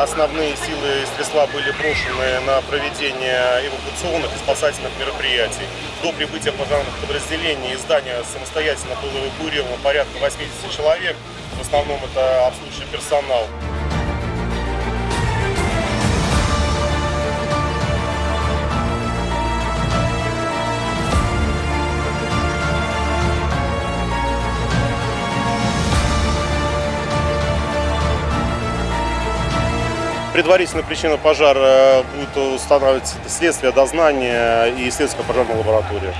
Основные силы средства были брошены на проведение эвакуационных и спасательных мероприятий. До прибытия пожарных подразделений из здания самостоятельно было эвакуировано порядка 80 человек. В основном это обслуживающий персонал. Предварительная причина пожара будет устанавливать следствие, дознание и следственная пожарная лаборатория.